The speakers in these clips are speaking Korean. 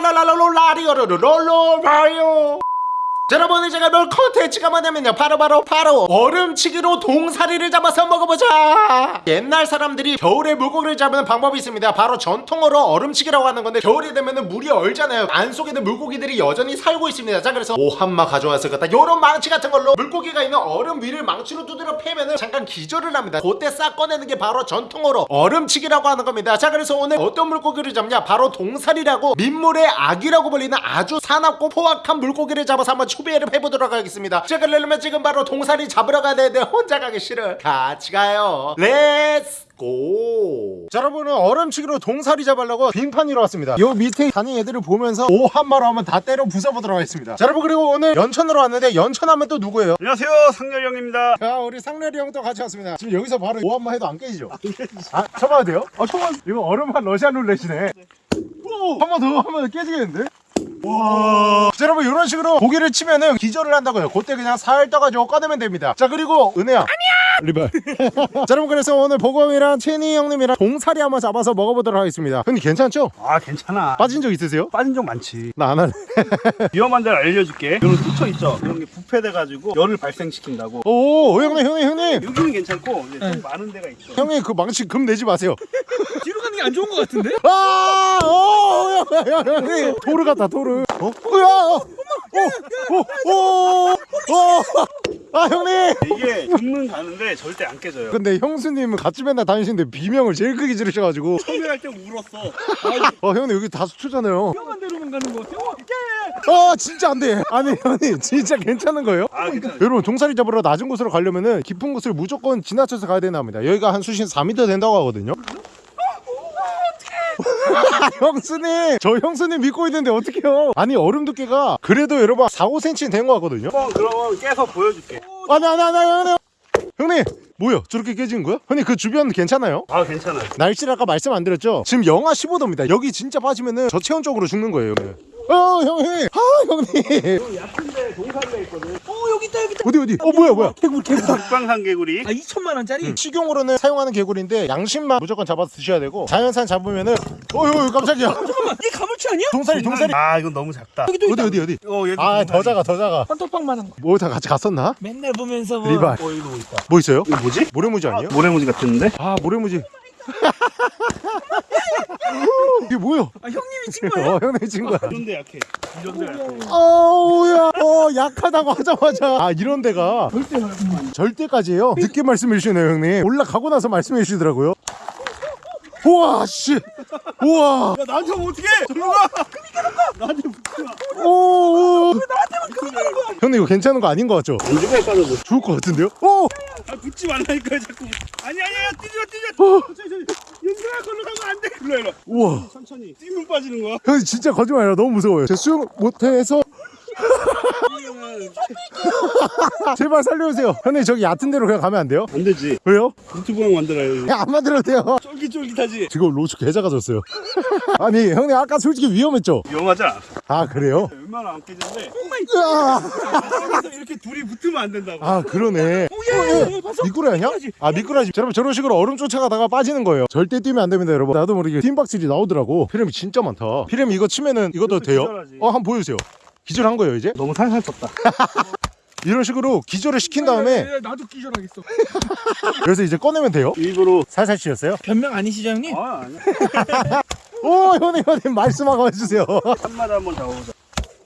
la la la la la la la la la la 여러분 이제 가볼 컨텐츠가 뭐냐면요. 바로바로 바로, 바로 얼음치기로 동사리를 잡아서 먹어보자. 옛날 사람들이 겨울에 물고기를 잡는 방법이 있습니다. 바로 전통어로 얼음치기라고 하는 건데 겨울이 되면 물이 얼잖아요. 안속에 있는 물고기들이 여전히 살고 있습니다. 자 그래서 오함마 가져왔을 거다. 요런 망치 같은 걸로 물고기가 있는 얼음 위를 망치로 두드려 패면은 잠깐 기절을 합니다. 그때 싹 꺼내는 게 바로 전통어로 얼음치기라고 하는 겁니다. 자 그래서 오늘 어떤 물고기를 잡냐? 바로 동사리라고 민물의 아귀라고 불리는 아주 사납고 포악한 물고기를 잡아서 한번 추비를 해보도록 하겠습니다 자 그러려면 지금 바로 동사리 잡으러 가야 되는데 혼자 가기 싫어 같이 가요 let's go! 자 여러분은 얼음치기로 동사리 잡으려고 빙판이로 왔습니다 요 밑에 다니는 애들을 보면서 오 한마로 한번 다 때려 부숴보도록 하겠습니다 자 여러분 그리고 오늘 연천으로 왔는데 연천하면 또 누구예요? 안녕하세요 상렬 형입니다 자 우리 상렬이 형도 같이 왔습니다 지금 여기서 바로 오 한마 해도 안 깨지죠? 아 쳐봐도 돼요? 아 쳐봐 이거 얼음판 러시안 룰렛이네 한번더 하면 깨지겠는데? 와. 자, 여러분 이런 식으로 고기를 치면은 기절을 한다고요. 그때 그냥 살 떠가지고 꺼내면 됩니다. 자 그리고 은혜야. 아니야. 리발. 자 여러분 그래서 오늘 보검이랑 채니 형님이랑 동사리 한번 잡아서 먹어보도록 하겠습니다. 근데 괜찮죠? 아 괜찮아 빠진 적 있으세요? 빠진 적 많지 나 안 할래. 위험한 데를 알려줄게 이런 뚜쳐 있죠 이런 게 부패돼가지고 열을 발생시킨다고 오 형님 형님 형님. 여기는 괜찮고 이제 좀 많은 데가 있어 형님 그 망치 금 내지 마세요. 뒤로 가는 게 안 좋은 것 같은데? 아, 오, 형, 형, 형, 형님. 도르 같다, 도르. 어? 야, 어, 오, 오, 오, 오. 아, 형님. 이게 금은 가는데 절대 안 깨져요 근데 형수님은 같이 맨날 다니시는데 비명을 제일 크게 지르셔가지고. 처음에 할 때 울었어 어, 형님 여기 다 수초잖아요. 위험한 데로만 가는 거 같아. 어, 아, 진짜 안 돼. 아니, 형님, 진짜 괜찮은 거예요? 아 괜찮아 여러분 동사리 잡으러 낮은 곳으로 가려면은 깊은 곳을 무조건 지나쳐서 가야 된다 합니다 여기가 한 수심 4m 된다고 하거든요 형수님! 저 형수님 믿고 있는데 어떡해요? 아니 얼음 두께가 그래도 여러분 4, 5cm 된 거 같거든요? 한번 그러면 깨서 보여줄게. 아니 아니 아니 아니 아니. 형님! 뭐야? 저렇게 깨진 거야? 형님 그 주변 괜찮아요? 아 괜찮아요. 날씨를 아까 말씀 안 드렸죠? 지금 영하 15도입니다. 여기 진짜 빠지면은 저체온적으로 죽는 거예요 형님 어 형님 아 형님 얕은데 동산대 있거든 어 여기 있다 여기 있다. 어디 어디 어 뭐야 뭐야 개굴 개굴. 북방산 개구리 아 2천만 원짜리? 식용으로는 사용하는 개구리인데 양심만 무조건 잡아서 드셔야 되고 자연산 잡으면은 어휴 깜짝이야 잠깐만 이게 가물치 아니야? 동사리 동사리 아 이건 너무 작다 여기 또 어디. 어디 어디 어 얘도 아더 동산이. 작아 더 작아 헌터빵만한 거. 뭐다 같이 갔었나? 맨날 보면서 뭐. 리발 어 여기도 있다 뭐 있어요? 이거 뭐지? 모래무지 아니에요? 모래무지 같은데? 아 모래무지 이게 뭐야? 아 형님이 친 거야? 어 형님 친구야. 이런데 약해. 이런데 약해. 어우야 어 약하다고 하자마자. 아 이런 데가? 절대. 절대까지예요? 늦게 말씀해 주시네요 형님. 올라가고 나서 말씀해 주시더라고요. 우와 씨. 우와. 야 나한테 하면 어떡해? 저리로 가! 나한테 붙지 마오 형님 이거 괜찮은 거 아닌 거 같죠? 안 죽어 빠져도 죽을 것 같은데요? 오! 아 붙지 말라니까 자꾸. 아니 아니야 뛰지 마 뛰지 마 일로 일로 우와. 천천히. 뛰면 빠지는 거야? 형님 진짜 거짓말이야. 너무 무서워요. 제 수영 못해서 제발 살려주세요. 형님 저기 얕은 데로 그냥 가면 안 돼요? 안 되지. 왜요? 유튜브랑 만들어야지 그냥 안 만들어도 돼요. 쫄깃쫄깃하지? 지금 로즈 계좌가 졌어요. 아니 형님 아까 솔직히 위험했죠? 위험하지 않아 아 그래요? 웬만하면 안 깨지는데. 으아! 여기서 이렇게 둘이 붙으면 안 된다고. 아 그러네. oh yeah 봤어? 미꾸라지 아니야? 아 미꾸라지. 여러분 저런 식으로 얼음 쫓아가다가 빠지는 거예요. 절대 뛰면 안 됩니다 여러분. 나도 모르게 뜀박질이 나오더라고. 피래미 진짜 많다. 피램 이거 치면은 이것도 돼요? 어 한번 보여주세요 기절한 거예요 이제? 너무 살살 떴다 이런 식으로 기절을 시킨 다음에 야, 야, 나도 기절하겠어. 그래서 이제 꺼내면 돼요 일부러 살살 치셨어요? 변명 아니시죠 형님? 아 아니야 오 형님 형님 말씀하고 해주세요 한마디 한번 잡아보자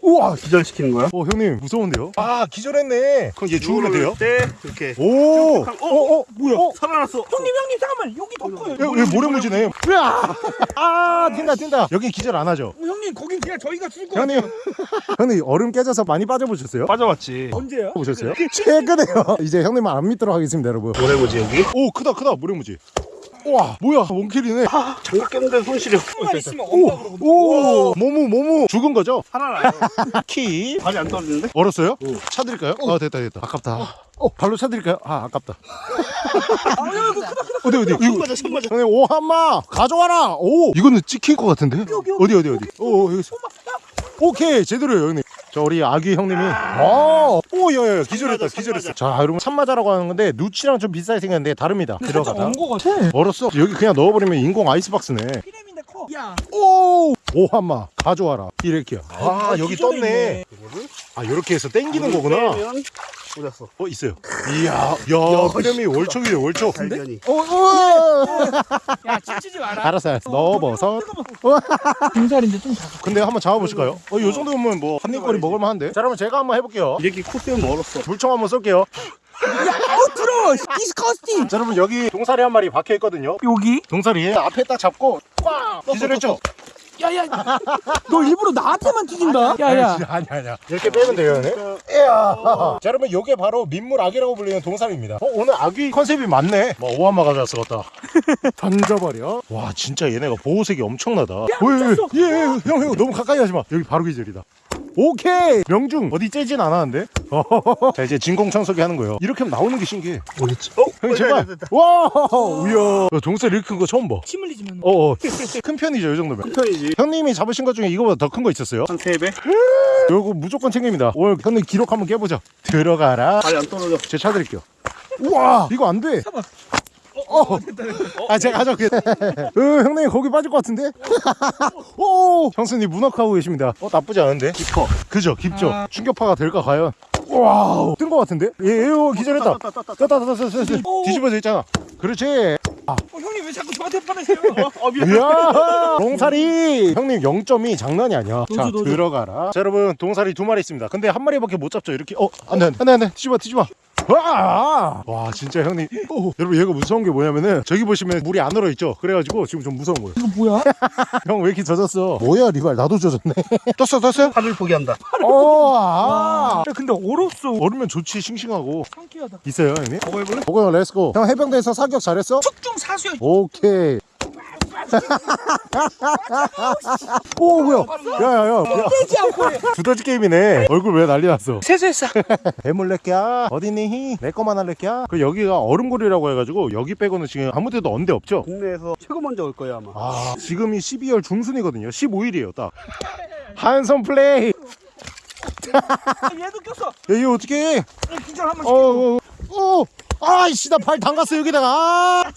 우와 기절시키는 거야 오 형님 무서운데요? 아 기절했네 그럼 얘 죽으면 돼요? 때 이렇게 오! 어, 어? 어? 뭐야 어? 살아났어 형님 형님 잠깐만 여기 더 커요. 야, 왜 모래무지네 으아! 아 튄다 튄다 여긴 기절 안 하죠? 어, 형님 거긴 그냥 저희가 죽을 거 형님 형님 얼음 깨져서 많이 빠져보셨어요? 빠져봤지 언제요? 보셨어요? 최근에요 이제 형님만 안 믿도록 하겠습니다 여러분 모래무지 여기 오 크다 크다 모래무지 우와 뭐야 원킬이네. 장갑 꼈는데 손 시려 한만 있으면 엄마 그러고. 오 모모 모모 죽은 거죠? 살아나요. 키. 발이 안 떨어지는데? 얼었어요? 차드릴까요? 아 됐다 됐다. 아깝다. 어 발로 차드릴까요? 아 아깝다. 어디 어디? 손 이거 맞아 손 맞아. 오 한마! 가져와라! 오! 이거는 찍힐 것 같은데? 어디 어디 어디? 오 여기 있어. 오케이 제대로요 형님 저 우리 아기 형님이 아오 야야 기절했다 참마자, 기절했어. 자 여러분 참마자라고 하는 건데 누치랑 좀 비슷하게 생겼는데 다릅니다. 들어가다. 얹은 거 같아. 얼었어. 여기 그냥 넣어버리면 인공 아이스박스네. 피레민데 커. 야. 오! 오한마 가져와라. 이렇게요. 아 여기 기존에 떴네. 아 이렇게 해서 땡기는 거구나. 어 디 갔어? 어 있어요. 이야 야 그림이 월척이래 월척. 발견이. 어, 어. 야 찢지 마라. 알았어 알았어. 넣어버섯. 등살인데 좀 작아. 근데 한번 잡아보실까요? 어, 이 정도면 뭐 한 입거리 먹을만한데? 자 그러면 제가 한번 해볼게요. 이렇게 콧대면 멀었어. 물총 한번 쏠게요. 어 들어! disgusting! 자 여러분 여기 동사리 한 마리 박혀 있거든요. 여기? 동사리 앞에 딱 잡고 꽉! 기절했죠? 야야. 너 일부러 나한테만 찢은다? 야야. 아니 아니야 이렇게 빼면 돼요 네? 이야. 자 여러분 요게 바로 민물 아기라고 불리는 동사리입니다. 어 오늘 아기 컨셉이 맞네. 뭐 오한마 가져왔어 갖다. 던져버려. 와 진짜 얘네가 보호색이 엄청나다. 예형 형 너무 가까이 하지마. 여기 바로 기절이다 오케이 명중 어디 째진 않았는데 자 이제 진공 청소기 하는 거예요 이렇게 하면 나오는 게 신기해 어딨지? 어? 형님 제발 와 우야 동사리 이렇게 큰 거 처음 봐침 흘리지 만 어어 큰 편이죠 이 정도면 편이지. 형님이 잡으신 것 중에 이거보다 더 큰 거 있었어요 한 3배? 요거 무조건 챙깁니다. 오늘 형님 기록 한번 깨보자. 들어가라. 발이 안 떨어져. 제차 드릴게요. 우와, 이거 안 돼. 어, 아 제가 가져올게요. 으, 형님 거기 빠질 것 같은데? 오, 형수님 문학하고 계십니다. 어 나쁘지 않은데? 깊어. 그죠, 깊죠. 아. 충격파가 될까 과연? wow, 뜬 것 같은데? 예, 예, 기절했다. 떴다, 떴다, 떴다, 떴다, 떴다, 떴다. 뒤집어져 있잖아. 그렇지. 어 형님 왜 자꾸 저한테 화내세요 어, 미안. 이야, 동사리. 형님 0점이 장난이 아니야. 자, 너도, 너도. 들어가라. 자, 여러분 동사리 두 마리 있습니다. 근데 한 마리밖에 못 잡죠. 이렇게. 어, 안돼, 안돼, 안돼. 뒤집어, 뒤집어. 와, 와, 진짜 형님. 오, 여러분 얘가 무서운 게 뭐냐면은 저기 보시면 물이 안 얼어 있죠. 그래가지고 지금 좀 무서운 거예요. 이거 뭐야 형 왜 이렇게 젖었어? 뭐야, 리발 나도 젖었네. 떴어, 떴어요? 하늘 포기한다. 어, 아. 야 근데 얼었어 얼으면 좋지, 싱싱하고. 상쾌하다 있어요, 형님. 먹어 해볼래? 먹어요, let's go. 형 해병대에서 사격 잘했어? 특등 사수야 오케이. 오 뭐야? 야야야. 떼지 않고 해 두더지 게임이네. 얼굴 왜 난리 났어? 세수했어 배물레끼야 어디니? 내 거만 할래끼야? 그 여기가 얼음골이라고 해가지고 여기 빼고는 지금 아무 데도 언 데 없죠? 국내에서 최고 먼저 올 거야 아마. 아 지금이 12월 중순이거든요. 15일이에요 딱. 한손 플레이. 아, 얘도 꼈어 야 이거 어떻게 해? 기절 한번 어, 어, 어. 아이씨 나 발 담갔어 여기다가. 아,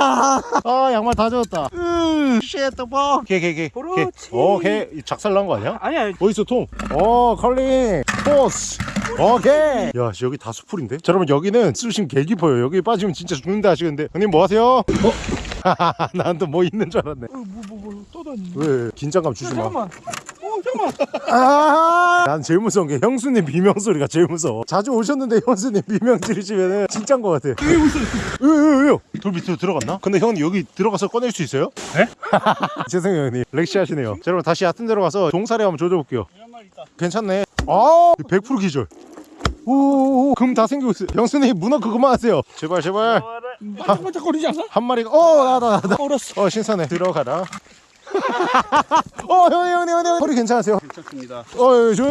아, 아 양말 다 젖었다. 으 shit the 버 개개개 그렇지. 오케이. 작살 난 거 아니야? 아니야 어디서 통? 어 컬링. 포스. 오케이. 야 여기 다 수풀인데? 자 여러분 여기는 수심 개 깊어요. 여기 빠지면 진짜 죽는다 하시는데. 형님 뭐 하세요? 어? 난또 뭐 있는 줄 알았네. 뭐뭐 뭐 떠다니 왜? 긴장감 주지 마. 어 잠깐만 아, 난 제일 무서운 게 형수님 비명 소리가 제일 무서워. 자주 오셨는데 형수님 비명 지르시면은 진짜인 것 같아. 왜왜 왜요? 돌 밑으로 들어갔나? 근데 형님 여기 들어가서 꺼낼 수 있어요? 네? 죄송해요 형님. 렉시 하시네요. 자 여러분 다시 얕은 데로 가서 종사리 한번 조져볼게요. 괜찮네. 아, 100% 기절. 오오오 금 다 생기고 있어요. 형수님 문어 그만하세요. 제발 제발 반짝반짝거리지 않아? 한 마리가 어 나다 나다. 얼었어 어 신선해 들어가라. 어 형님 형님 형님 허리 괜찮으세요? 괜찮습니다. 어, 저,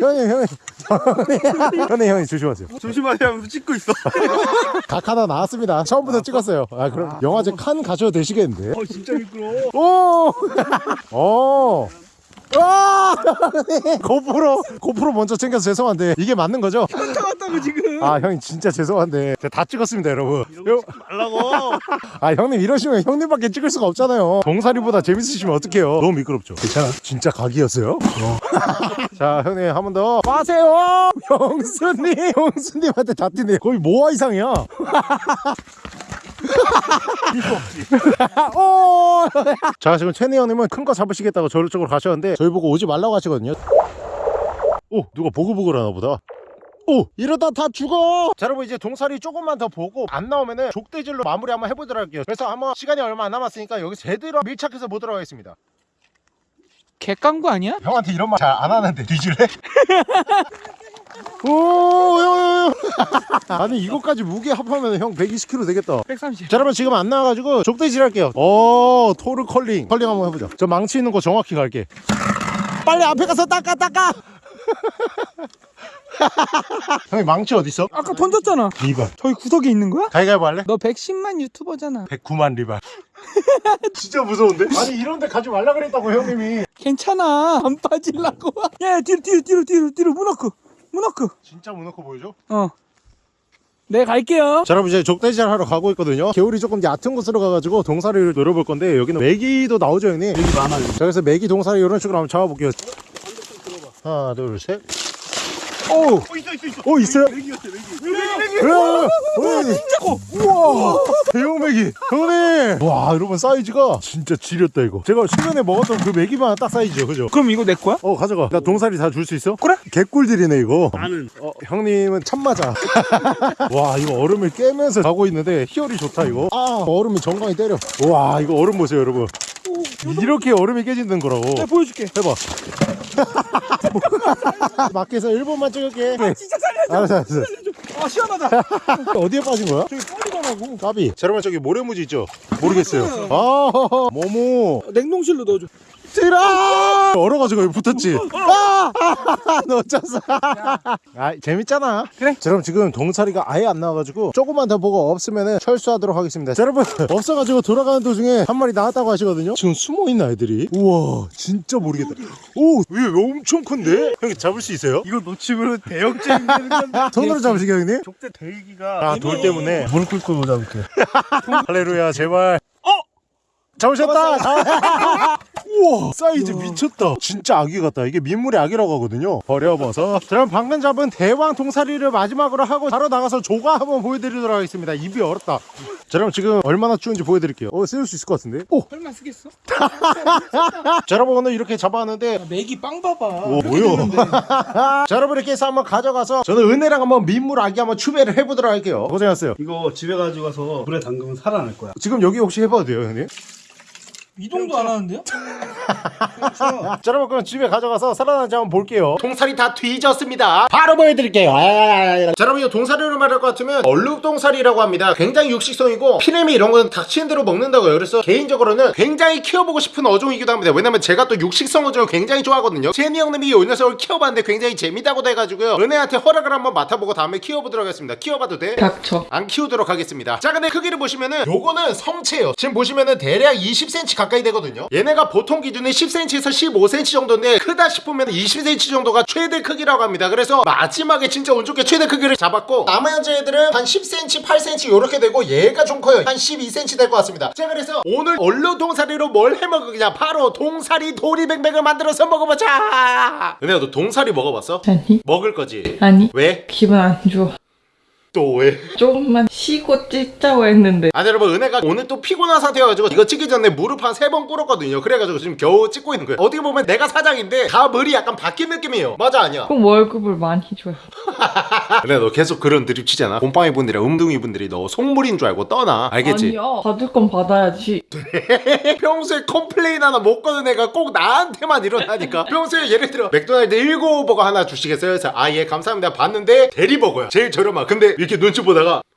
형님, 형님, 형님, 형님, 조심하세요. 조심하세요. 찍고 있어. 각 하나 나왔습니다. 처음부터 찍었어요. 아, 그럼 영화제 칸 가셔도 되시겠는데? 어 진짜 미끄러워. 오, 오, 와, 고프로, 고프로 먼저 챙겨서 죄송한데 이게 맞는 거죠? 현타 왔다고 지금. 아, 형님 진짜 죄송한데 제가 다 찍었습니다, 여러분. 요- 말라고. 아, 형님 이러시면 형님밖에 찍을 수가 없잖아요. 동사리보다 재밌으시면 어떡해요? 너무 미끄럽죠? 괜찮아? 진짜 각이었어요? 자, 형님 한 번 더. 빠세요! 형수님! 형수님한테 다 뛰네. 거의 모아 이상이야. 오! 자, 지금 최니 형님은 큰 거 잡으시겠다고 저를 쪽으로 가셨는데 저희 보고 오지 말라고 하시거든요. 오, 누가 보글보글 하나 보다. 오 이러다 다 죽어 자 여러분 이제 동사리 조금만 더 보고 안 나오면은 족대질로 마무리 한번 해보도록 할게요 그래서 한번 시간이 얼마 안 남았으니까 여기 제대로 밀착해서 보도록 하겠습니다 개깡부 아니야? 형한테 이런 말 잘 안 하는데 뒤질래? 오요요요 아니 이거까지 무게 합하면 형 120kg 되겠다. 130 자 여러분 지금 안 나와가지고 족대질 할게요. 오 토르 컬링. 컬링 한번 해보자 저 망치 있는 거 정확히 갈게. 빨리 앞에 가서 닦아 닦아! 형님 망치 어딨어? 아까 던졌잖아. 리발. 저기 구석에 있는 거야? 가위가위보 할래? 너 110만 유튜버잖아. 109만 리발. 진짜 무서운데? 아니 이런데 가지 말라 그랬다고 형님이. 괜찮아. 안 빠질라고. 야 뒤로 뒤로 뒤로 뒤로 뒤로 문어크 문어크 진짜 무너커 보여줘? 어네 갈게요 자 여러분 이제 족대질 하러 가고 있거든요 개울이 조금 얕은 곳으로 가가지고 동사리를 노려볼 건데 여기는 메기도 나오죠 형님 메기 많아요 자 그래서 메기 동사리 이런 식으로 한번 잡아볼게요 하나 둘셋 오! 어 있어 있어 있어 오 있어요? 메기 같아 메기 진짜 커! 우와! 대형 메기! 형님! 와 여러분 사이즈가 진짜 지렸다 이거 제가 최근에 먹었던 그 메기만 딱 사이즈죠 그죠? 그럼 이거 내 거야? 어 가져가 나 동사리 다 줄 수 있어? 그래 개꿀들이네 이거 나는 어, 형님은 참 맞아 와 이거 얼음을 깨면서 가고 있는데 희열이 좋다 이거 아 얼음이 정강이 때려 와 이거 얼음 보세요 여러분 이렇게 얼음이 깨진다는 거라고. 내가 보여줄게. 해봐. 밖에서 1분만 찍을게. 진짜 살려줘. 알았어 알았어. 아 시원하다. 어디에 빠진 거야? 저기 뻘리더라고. 까비. 자 여러분 저기 모래무지 있죠? 모르겠어요. 아 모모. 냉동실로 넣어줘 들어 얼어가지고 여기 붙었지. 아! 놓쳤어. 아 재밌잖아. 그래. 자 여러분 지금 동사리가 아예 안 나와가지고 조금만 더 보고 없으면 철수하도록 하겠습니다. 자 여러분 없어가지고 돌아가는 도중에 한 마리 나왔다고 하시거든요. 지금 숨어있는 아이들이? 우와 진짜 모르겠다. 오얘 엄청 큰데? 형님 잡을 수 있어요? 이거 놓치면 대역죄인 되는 건데 손으로 잡으시게 형님? 족대 대기가 아 돌 때문에. 무릎 꿇고 잡을게. 할레루야 제발. 어? 잡으셨다 우와 사이즈 미쳤다. 진짜 아기 같다. 이게 민물의 아기라고 하거든요. 버려버서. 자, 그럼 방금 잡은 대왕 동사리를 마지막으로 하고 바로 나가서 조가 한번 보여드리도록 하겠습니다. 입이 얼었다. 자 그럼 지금 얼마나 추운지 보여드릴게요. 어 세울 수 있을 것 같은데? 오! 설마 쓰겠어? 자 여러분 오늘 이렇게 잡아왔는데 야, 맥이 빵 봐봐. 오 뭐요? 자 여러분 이렇게 해서 한번 가져가서 저는 은혜랑 한번 민물 아기 한번 추배를 해보도록 할게요. 고생하셨어요. 이거 집에 가지고 가서 물에 담그면 살아날 거야. 지금 여기 혹시 해봐도 돼요 형님? 이동도 안 하는데요? 자 여러분 그럼 집에 가져가서 살아나는지 한번 볼게요. 동사리 다 뒤졌습니다. 바로 보여드릴게요. 자 여러분 이 동사리로 말할 것 같으면 얼룩동사리라고 합니다. 굉장히 육식성이고 피레미 이런 거는 닥치는 대로 먹는다고요. 그래서 개인적으로는 굉장히 키워보고 싶은 어종이기도 합니다. 왜냐면 제가 또 육식성 어종을 굉장히 좋아하거든요. 제니 형님이 이 녀석을 키워봤는데 굉장히 재미다고 돼가지고요. 은혜한테 허락을 한번 맡아보고 다음에 키워보도록 하겠습니다. 키워봐도 돼? 닥쳐. 안 키우도록 하겠습니다. 자 근데 크기를 보시면은 요거는 성체예요. 지금 보시면은 대략 20cm 가까이 되거든요 얘네가 보통 기준은 10cm에서 15cm 정도인데 크다 싶으면 20cm 정도가 최대 크기라고 합니다 그래서 마지막에 진짜 운 좋게 최대 크기를 잡았고 나머지 애들은 한 10cm 8cm 요렇게 되고 얘가 좀 커요 한 12cm 될 것 같습니다 자 그래서 오늘 얼룩 동사리로 뭘 해먹으냐 바로 동사리 도리뱅뱅을 만들어서 먹어보자 은혜야 너 동사리 먹어봤어? 아니? 먹을 거지 아니? 왜? 기분 안 좋아. 또 왜? 조금만 쉬고 찍자고 했는데. 아니 여러분 은혜가 오늘 또 피곤한 상태여가지고 이거 찍기 전에 무릎 한 세 번 꿇었거든요 그래가지고 지금 겨우 찍고 있는 거예요 어떻게 보면 내가 사장인데 다 머리 약간 바뀐 느낌이에요 맞아 아니야 그럼 월급을 많이 줘요. 근데 너 계속 그런 드립 치잖아 곰팡이 분들이랑 음둥이 분들이 너 속물인 줄 알고 떠나 알겠지? 아니야. 받을 건 받아야지. 평소에 complain 하나 못 거는 애가 꼭 나한테만 일어나니까 평소에 예를 들어 맥도날드 1955버거 하나 주시겠어요? 그래서 아 예 감사합니다 봤는데 데리버거야 제일 저렴한 근데 이렇게 눈치 보다가 음,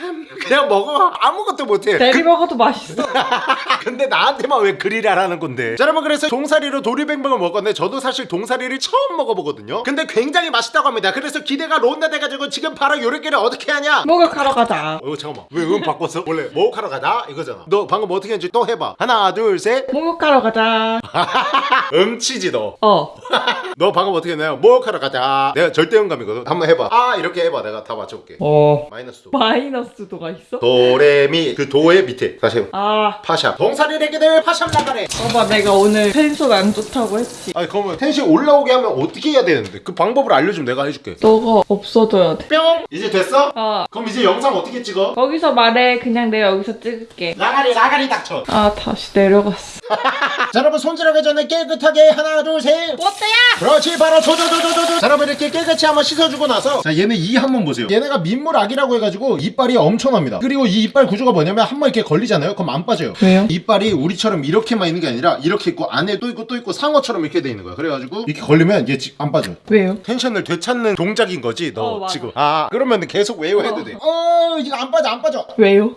그냥 먹어. 아무것도 못해. 데리 먹어도 맛있어. 근데 나한테만 왜 그리라라는 건데? 자 여러분 그래서 동사리로 도리뱅뱅을 먹었는데 저도 사실 동사리를 처음 먹어보거든요. 근데 굉장히 맛있다고 합니다. 그래서 기대가 론다 돼가지고 지금 바로 요렇게를 어떻게 하냐? 목욕하러 가자. 어 잠깐만. 왜 음 바꿨어? 원래 목욕하러 가자 이거잖아. 너 방금 어떻게 했는지 또 해봐. 하나 둘셋. 목욕하러 가자. 음치지 너. 너 어. 방금 어떻게 했나요? 목욕하러 가자. 내가 절대음감이거든. 한번 해봐. 아 이렇게 해봐. 내가 다 맞춰볼게. 어. 마이너스 도 마이너스 도가 있어? 도레미 그 도의 밑에 다시 해봐 아. 파샵 동사리래기들 파샵 나가래 봐봐 내가 오늘 텐션 안 좋다고 했지. 아니 그러면 텐션 올라오게 하면 어떻게 해야 되는데 그 방법을 알려주면 내가 해줄게 너가 없어져야 돼. 뿅 이제 됐어? 아. 그럼 이제 영상 어떻게 찍어? 거기서 말해. 그냥 내가 여기서 찍을게. 라가리 라가리 닥쳐 아 다시 내려갔어. 자 여러분 손질하기 전에 깨끗하게 하나 둘셋 뽀떼야! 그렇지 바로 조조조조조조 자 여러분 이렇게 깨끗이 한번 씻어주고 나서 자 얘네 이 한번 보세요 얘네가 민물 아귀라고 해가지고 이빨이 엄청납니다 그리고 이 이빨 구조가 뭐냐면 한 번 이렇게 걸리잖아요 그럼 안 빠져요 왜요? 이빨이 우리처럼 이렇게만 있는 게 아니라 이렇게 있고 안에 또 있고 또 있고 상어처럼 이렇게 돼 있는 거야 그래가지고 이렇게 걸리면 얘안 빠져 왜요? 텐션을 되찾는 동작인 거지 너 어. 지금 아 그러면 계속 외워해도 어. 돼어 이거 안 빠져 안 빠져 왜요?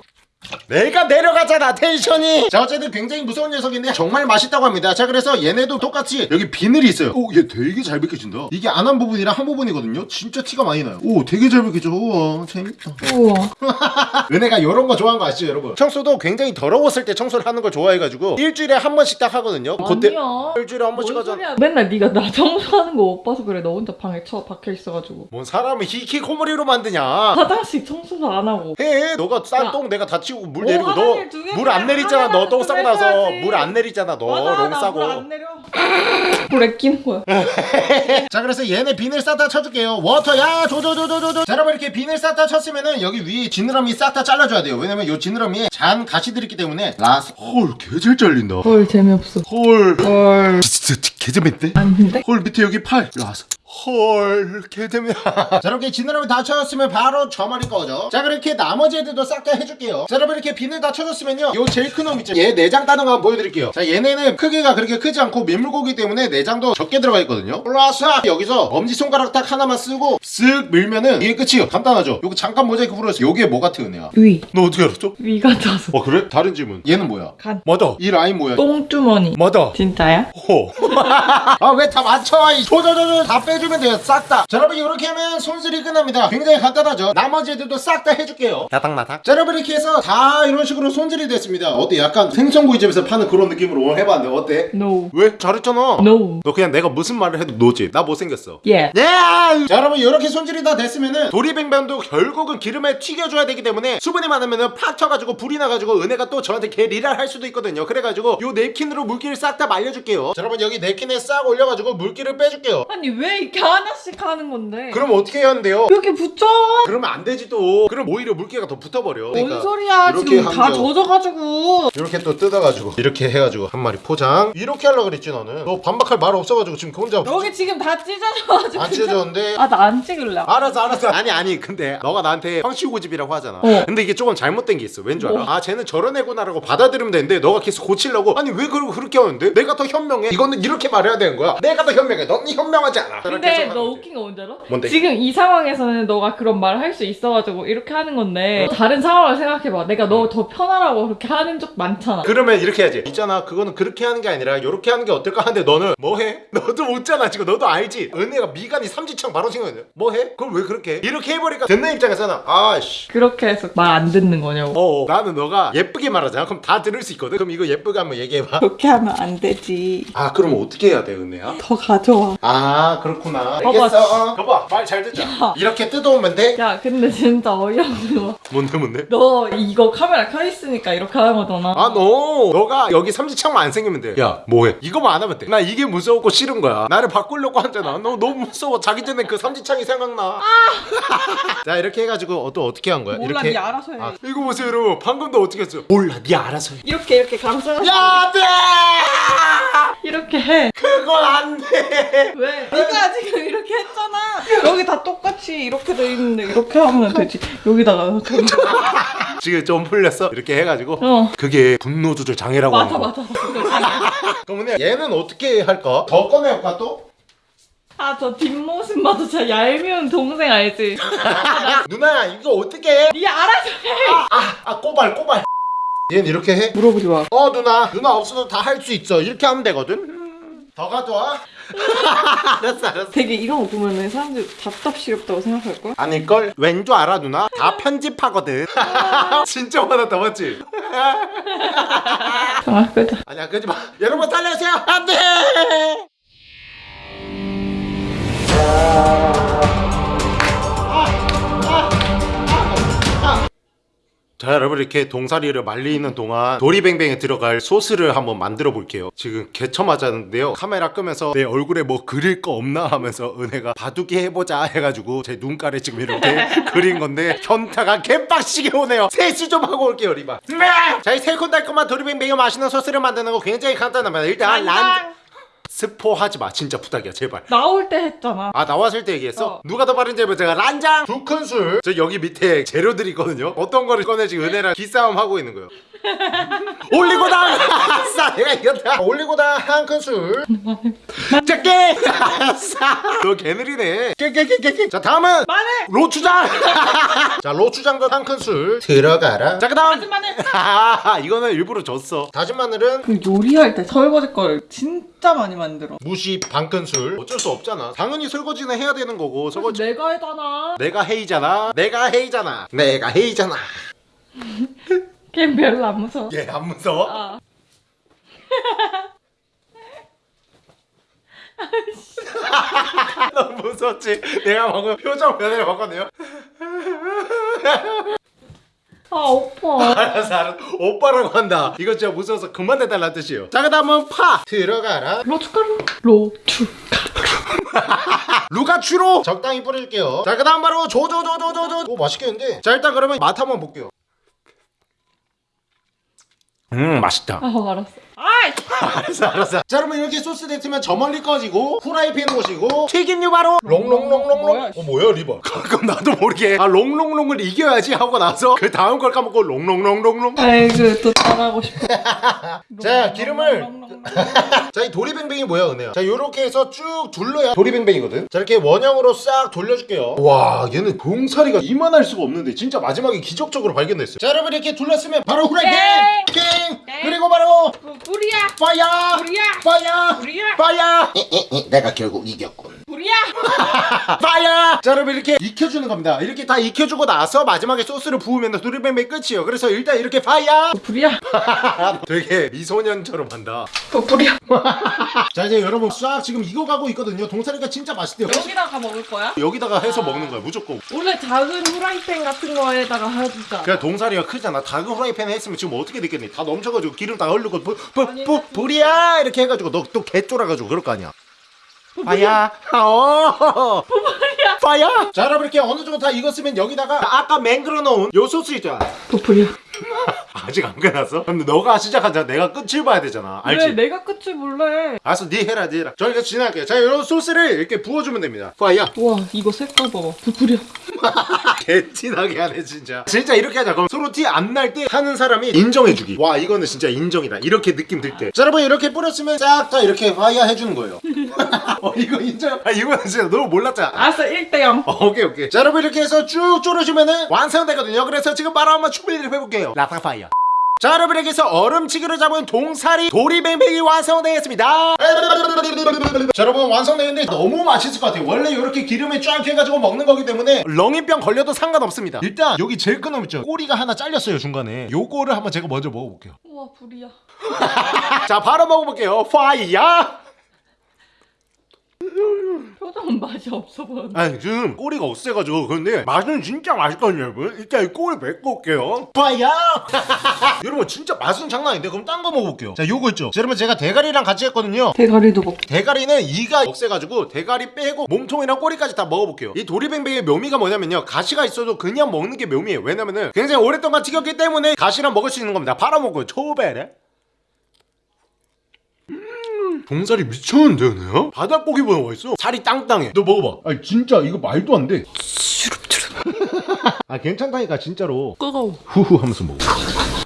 내가 내려가잖아 텐션이 자 어쨌든 굉장히 무서운 녀석인데 정말 맛있다고 합니다 자 그래서 얘네도 똑같이 여기 비늘이 있어요 오얘 되게 잘 벗겨진다 이게 안 한 부분이랑 한 부분이거든요 진짜 티가 많이 나요 오 되게 잘 벗겨져 우와 재밌다 우와. 은혜가 이런 거 좋아하는 거 아시죠 여러분 청소도 굉장히 더러웠을 때 청소를 하는 걸 좋아해가지고 일주일에 한 번씩 딱 하거든요 그때 아니야. 일주일에 한 번씩 뭔 하잖아 소리야. 맨날 네가 나 청소하는 거 못 봐서 그래. 너 혼자 방에 처 박혀 있어가지고. 뭔 사람을 히키코모리로 만드냐 화장실 청소도 안 하고. 해 너가 야. 싼똥 내가 다 치우고 물 오, 내리고 너 물 안 내리잖아 너 똥 싸고 나서. 물 안 내리잖아 너롱 싸고 내려. 물에 끼는 거야. 자 그래서 얘네 비늘 싹다 쳐줄게요 water 야 조조조조조조 자 여러분 이렇게 비늘 싹다 쳤으면은 여기 위에 지느러미 싹 다 잘라줘야 돼요 왜냐면 요 지느러미에 잔 가시들이 있기 때문에 라스 헐 개잘 잘린다 헐 재미없어. 헐 헐. 진짜 개재밌대 아닌데? 헐 밑에 여기 팔 라스 헐 개재미야 자 이렇게 지느러미 다 쳐줬으면 바로 저 머리 꺼져 자 그렇게 나머지 애들도 싹 다 해줄게요 자 여러분 이렇게 비늘 다 쳐줬으면요 요 제일 큰 놈 있죠 얘 내장 따는 거 한번 보여드릴게요 자 얘네는 크기가 그렇게 크지 않고 민물고기 때문에 내장도 적게 들어가 있거든요 플러스 여기서 엄지손가락 딱 하나만 쓰고 쓱 밀면은 이게 끝이에요 간단하죠 요거 잠깐 모자이크 풀어줬어 요게 뭐 같아 은혜야 위. 너 어떻게 알았죠? 위 같아서. 어 그래? 다른 질문 얘는 뭐야? 간. 뭐다? 이 라인 뭐야? 똥주머니. 뭐다? 진짜야? 호. 아왜 다 맞춰? 이 조조조조 다빼 주면 돼요. 싹 다. 자 여러분 이렇게 하면 손질이 끝납니다. 굉장히 간단하죠. 나머지 애들도 싹 다 해줄게요. 나닥나닥. 자 여러분 이렇게 해서 다 이런 식으로 손질이 됐습니다. 어때? 약간 생선구이집에서 파는 그런 느낌으로 해봤는데 어때? No. 왜? 잘했잖아. No. 너 그냥 내가 무슨 말을 해도 노지. 나 못생겼어. Yeah. 네! 자 여러분 이렇게 손질이 다 됐으면은 도리뱅뱅도 결국은 기름에 튀겨줘야 되기 때문에 수분이 많으면은 팍 쳐가지고 불이 나가지고 은혜가 또 저한테 게리랄 할 수도 있거든요 그래가지고 요 냅킨으로 물기를 싹 다 말려줄게요 자 여러분 여기 냅킨에 싹 올려가지고 물기를 빼줄게요 아니 왜 이렇게 하나씩 하는 건데? 그럼 어떻게 해야 하는데요? 이렇게 붙여. 그러면 안 되지 또 그럼 오히려 물기가 더 붙어버려 뭔 소리야? 이렇게 지금 다 하면- 젖어가지고. 이렇게 또 뜯어가지고 이렇게 해가지고 한 마리 포장 이렇게 하려고 그랬지 나는 너 반박할 말 없어가지고 지금 그 혼자 여기 지금 다 찢어져가지고. 안 찢어졌는데 아 나 안 찍을래. 알았어 알았어 아니 아니 근데 너가 나한테 황치고집이라고 하잖아 어. 근데 이게 조금 잘못된 게 있어 왠줄 알아? 뭐? 아 쟤는 저런 애구나 라고 받아들이면 되는데 너가 계속 고치려고 아니 왜 그러고 그렇게 하는데? 내가 더 현명해 이거는 이렇게 말해야 되는 거야 내가 더 현명해 너는 현명하지 않아 근데 너 웃긴 거 뭔지 알아? 뭔데? 지금 이 상황에서는 너가 그런 말을 할 수 있어가지고 이렇게 하는 건데 다른 상황을 생각해봐. 내가 너 더 편하라고 그렇게 하는 적 많잖아. 그러면 이렇게 해야지 있잖아 그거는 그렇게 하는 게 아니라 이렇게 하는 게 어떨까 하는데 너는 뭐해? 너도 웃잖아 지금 너도 알지 은혜가 미간이 삼지창 바로 생겼네 뭐해? 그걸 왜 그렇게 해? 이렇게 해버리니까 듣는 입장에서는 아씨 그렇게 해서 말 안 듣는 거냐고. 어 나는 너가 예쁘게 말하잖아 그럼 다 들을 수 있거든 그럼 이거 예쁘게 한번 얘기해봐 그렇게 하면 안 되지. 아 그럼 어떻게 해야 돼 은혜야? 더 가져와. 아 그렇구나 봐봐. 알겠어 어. 봐봐 말 잘 듣자 야. 이렇게 뜯어오면 돼? 야 근데 진짜 어이없어. 뭔데 뭔데? 너 이거 카메라 켜 있으니까 이렇게 하는 거잖아. 아너 너가 여기 삼지창만 안 생기면 돼야 뭐해 이거만 안 하면 돼나 이게 무서웠고 싫은 거야 나를 바꾸려고 하잖아 너 너무 무서워 자기 전에 그 삼지창이 생각나 자 이렇게 해가지고 어, 또 어떻게 한 거야? 몰라 이렇게 네 알아서 해. 아, 이거 보세요 여러분 방금도 어떻게 했어요? 몰라 네 알아서 해 이렇게 이렇게 감싸. 야, 돼! 이렇게 해. 그건 안 돼! 왜? 네가 지금 이렇게 했잖아. 여기 다 똑같이 이렇게 돼 있는데 이렇게 하면 되지. 여기다가. 지금 좀 풀렸어? 이렇게 해가지고 어. 그게 분노 조절 장애라고 맞아. 맞아. 그러면 얘는 어떻게 할까? 더 꺼내볼까 또? 아 저 뒷모습 봐도 진짜 얄미운 동생 알지? 누나 이거 어떻게 해? 네 알아서 해. 아, 아 꼬발 꼬발 얘는 이렇게 해? 물어보지 마. 어 누나 누나 없어도 다 할 수 있어 이렇게 하면 되거든 음, 더 가져와 알았어 알았어 되게 이런 거 보면은 사람들 답답스럽다고 생각할 걸? 아닐걸? 왠 줄 알아 누나? 다 편집하거든 진짜 화났다 맞지? 아 끄자. 아니야 끄지 마 여러분 살려주세요 안돼 자 여러분 이렇게 동사리를 말리는 동안 도리뱅뱅에 들어갈 소스를 한번 만들어 볼게요. 지금 개처 맞았는데요. 카메라 끄면서 내 얼굴에 뭐 그릴 거 없나 하면서 은혜가 바둑이 해보자 해가지고 제 눈가에 지금 이렇게 그린 건데 현타가 개빡시게 오네요. 세수 좀 하고 올게요 리바. 자이 새콤달콤한 도리뱅뱅이 맛있는 소스를 만드는 거 굉장히 간단합니다. 일단. 란 스포하지 마. 진짜 부탁이야 제발. 나올 때 했잖아. 아 나왔을 때 얘기했어? 어. 누가 더 빠른지 해보 제가 란장 두 큰술. 저 여기 밑에 재료들이 있거든요. 어떤 거를 꺼내지? 은혜랑 기싸움 하고 있는 거예요. 올리고당! 아싸 내가 이겼다. 올리고당 한 큰술. 작게 아싸. 너 개느리네. 깨깨깨깨깨. 자 다음은 마늘! 로추장! 자 로추장도 한 큰술. 들어가라. 자 그다음. 다진 마늘! 아 이거는 일부러 줬어. 다진 마늘은 그 요리할 때 설거지 걸 진짜 많이 만들어. 무시 반 큰술 어쩔 수 없잖아 당연히 설거지는 해야 되는 거고 설거지 내가 해잖아. 내가 헤이잖아 내가 헤이잖아 내가 헤이잖아 걔 별로 안 무서워. 얘 안 무서워? 아. 너무 무섭지? 내가 방금 표정 변화를 봤거든요 아 오빠. 알았어 알았어. 오빠라고 한다. 이거 진짜 무서워서 그만 해달라는 뜻이에요. 자 그 다음은 파. 들어가라. 로추가루. 로추. 루가추로 적당히 뿌릴게요. 자 그 다음 바로 조조조조조조. 오 맛있겠는데? 자 일단 그러면 맛 한번 볼게요 음 맛있다. 아 알았어. 알았어 알았어. 자 여러분 이렇게 소스 됐으면 저 멀리 꺼지고 후라이팬 오시고 튀김류 바로! 롱롱롱롱롱! 뭐야, 어 뭐야 리버? 가끔 나도 모르게. 아 롱롱롱을 이겨야지 하고 나서 그 다음 걸 까먹고 롱롱롱롱롱. 아이고 또 따라하고 싶어. 자, 기름을- 자이 도리뱅뱅이 뭐야 은혜야? 자 요렇게 해서 쭉 둘러야 도리뱅뱅이거든. 자 이렇게 원형으로 싹 돌려줄게요. 와 얘는 동사리가 이만할 수가 없는데 진짜 마지막에 기적적으로 발견됐어요. 자 여러분 이렇게 둘렀으면 바로 후라이팬! 바로 파야 불이야. 파야 내가 결국 이겼군. 파야 자 여러분 이렇게 익혀주는 겁니다. 이렇게 다 익혀주고 나서 마지막에 소스를 부으면 도리뱅뱅 끝이에요. 그래서 일단 이렇게 파야 불이야. 되게 미소년처럼 한다. 또 불이야. 자 이제 여러분 싹 지금 익어가고 있거든요. 동사리가 진짜 맛있대요. 여기다가 먹을 거야? 여기다가 해서 먹는 거야 무조건. 원래 작은 후라이팬 같은 거에다가 하자. 그냥 동사리가 크잖아. 작은 후라이팬에 했으면 지금 어떻게 됐겠니? 다 넘쳐가지고 기름 다 흘리고 부, 부, 부, 불이야! 이렇게 해가지고 너 또 개쫄아가지고 그럴 거 아니야 파야 어. 파야 자 여러분 이렇게 어느 정도 다 익었으면 여기다가 아까 맹글어 놓은 요 소스 또 불이야. 아직 안 끝났어? 근데 너가 시작하자. 내가 끝을 봐야 되잖아. 알지? 왜 내가 끝을 몰래? 알았어. 네 해라 네 해라. 저희가 진행할게요. 자 이런 소스를 이렇게 부어주면 됩니다. 파야. 와 이거 색깔 봐봐. 불이야. 개티나게 하네 진짜. 진짜 이렇게 하자. 그럼 서로 티 안 날 때 하는 사람이 인정해주기. 와 이거는 진짜 인정이다. 이렇게 느낌 들때. 자 여러분 이렇게 뿌렸으면 싹 다 이렇게 화이야 해주는 거예요. 어 이거 인정? 아 이거는 진짜 너무 몰랐잖아. 알았어 1대0. 어, 오케이 오케이. 자 여러분 이렇게 해서 쭉 졸여주면은 완성되거든요. 그래서 지금 바로 한번 준비를 해볼게요 라파파이어. 자 여러분 이렇게 해서 얼음치기로 잡은 동사리 도리뱅뱅이 완성되었습니다. 자 여러분 완성되는데 너무 맛있을 것 같아요. 원래 이렇게 기름에 쫙 해가지고 먹는 거기 때문에 렁이병 걸려도 상관없습니다. 일단 여기 제일 큰놈 있죠? 꼬리가 하나 잘렸어요 중간에. 요거를 한번 제가 먼저 먹어볼게요. 우와 불이야. 자 바로 먹어볼게요. 파이야 표정은 맛이 없어 보여. 아니 지금 꼬리가 없애가지고 근데 맛은 진짜 맛있거든요 여러분. 일단 이 꼬리 뱉고 올게요. 파야 여러분 진짜 맛은 장난 아닌데 그럼 딴 거 먹어볼게요. 자 요거 있죠? 자, 여러분 제가 대가리랑 같이 했거든요. 대가리도 먹. 대가리는 이가 없애가지고 대가리 빼고 몸통이랑 꼬리까지 다 먹어볼게요. 이 도리뱅뱅의 묘미가 뭐냐면요. 가시가 있어도 그냥 먹는 게 묘미예요. 왜냐면은 굉장히 오랫동안 튀겼기 때문에 가시랑 먹을 수 있는 겁니다. 바로 먹어요. 초베레 음, 동살이 미쳤는데 은혜야? 바닥고기보다 맛있어 살이 땅땅해 너 먹어봐 아니 진짜 이거 말도 안돼 아 괜찮다니까 진짜로 뜨거워. 후후 하면서 먹어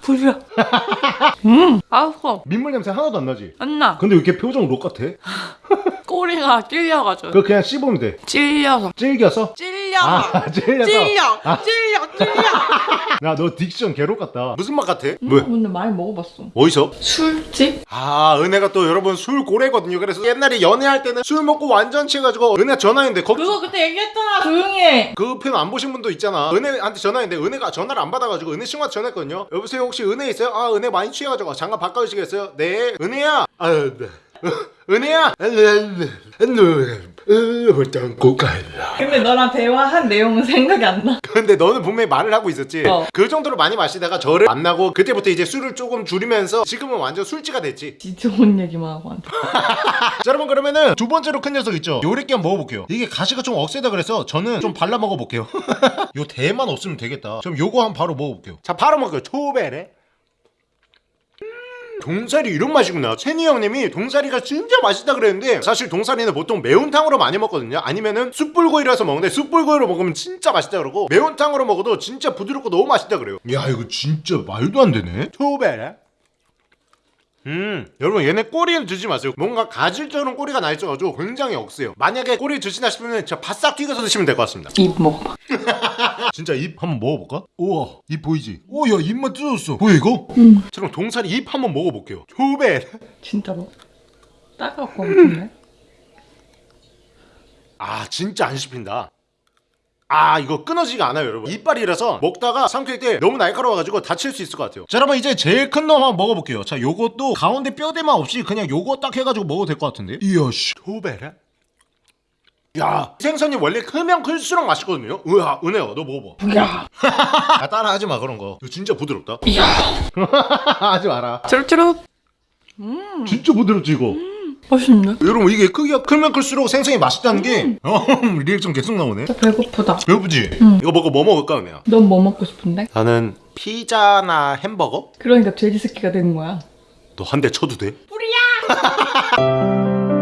불이야. 음. 아우 민물 냄새 하나도 안 나지? 안 나. 근데 왜 이렇게 표정 록 같아? 꼬리가 찔려가지고. 그거 그냥 씹으면 돼 찔려서. 질겨서? 찔 려. 아 찔려서 찔려. 아. 찔려. 찔려. 야너 딕션 개록 같다 무슨 맛 같아? 왜? 근데 많이 먹어봤어. 어디서? 술집? 아 은혜가 또 여러분 술 고래거든요 그래서 옛날에 연애할 때는 술 먹고 완전 취해가지고 은혜 전화했는데 거기 그거 그때 얘기했잖아. 조용히 해. 그 편 안 보신 분도 있잖아 은혜한테 전화했는데 은혜가 전화를 안 받아가지고 은혜 친구한테 전화했거든요 여보세요 혹시 은혜 있어요? 아 은혜 많이 취해가지고 잠깐 바꿔주시겠어요? 네 은혜야 아 네. 은혜야! 근데 너랑 대화한 내용은 생각이 안 나. 근데 너는 분명히 말을 하고 있었지. 어. 그 정도로 많이 마시다가 저를 만나고 그때부터 이제 술을 조금 줄이면서 지금은 완전 술지가 됐지. 지 좋은 얘기만 하고 앉아. 자 여러분 그러면은 두 번째로 큰 녀석 있죠? 요렇게 한번 먹어볼게요. 이게 가시가 좀 억세다 그래서 저는 좀 발라 먹어볼게요. 요 대만 없으면 되겠다. 그럼 요거 한번 바로 먹어볼게요. 자 바로 먹어요. 초베레. 음. 동사리 이런 맛이구나. 채니 형님이 동사리가 진짜 맛있다 그랬는데 사실 동사리는 보통 매운탕으로 많이 먹거든요. 아니면은 숯불구이라서 먹는데 숯불구이로 먹으면 진짜 맛있다 그러고 매운탕으로 먹어도 진짜 부드럽고 너무 맛있다 그래요. 야 이거 진짜 말도 안 되네. 초베라 음 여러분 얘네 꼬리는 드지 마세요 뭔가 가질처럼 꼬리가 나 있어가지고 굉장히 억세요 만약에 꼬리 드시나 싶으면 진짜 바싹 튀겨서 드시면 될 것 같습니다 입 먹어봐. 진짜 입 한번 먹어볼까? 우와 입 보이지? 오야 입만 뜯어졌어 보여 이거? 응. 저랑 동사리 입 한번 먹어볼게요 초베 진짜로. 따가울 것 같은데? 아 진짜 안 씹힌다 아 이거 끊어지가 않아요 여러분. 이빨이라서 먹다가 삼킬 때 너무 날카로워가지고 다칠 수 있을 것 같아요. 자 여러분 이제 제일 큰 놈 한번 먹어볼게요. 자 요것도 가운데 뼈대만 없이 그냥 요거 딱 해가지고 먹어도 될 것 같은데? 이야 씨 도베라? 야 생선이 원래 크면 클수록 맛있거든요? 으아 은혜야 너 먹어봐. 야. 아 따라 하지 마 그런 거. 이거 진짜 부드럽다. 이야. 하지 마라. 쭈룩쭈룩. 진짜 부드럽지 이거 맛있네. 여러분 이게 크기가 크면 클수록 생선이 맛있다는 게 어, 리액션 계속 나오네 배고프다. 배고프지? 응. 이거 먹고 뭐 먹을까 은혜야? 넌 뭐 먹고 싶은데? 나는 피자나 햄버거? 그러니까 돼지 새끼가 되는 거야. 너 한 대 쳐도 돼? 뿌리야!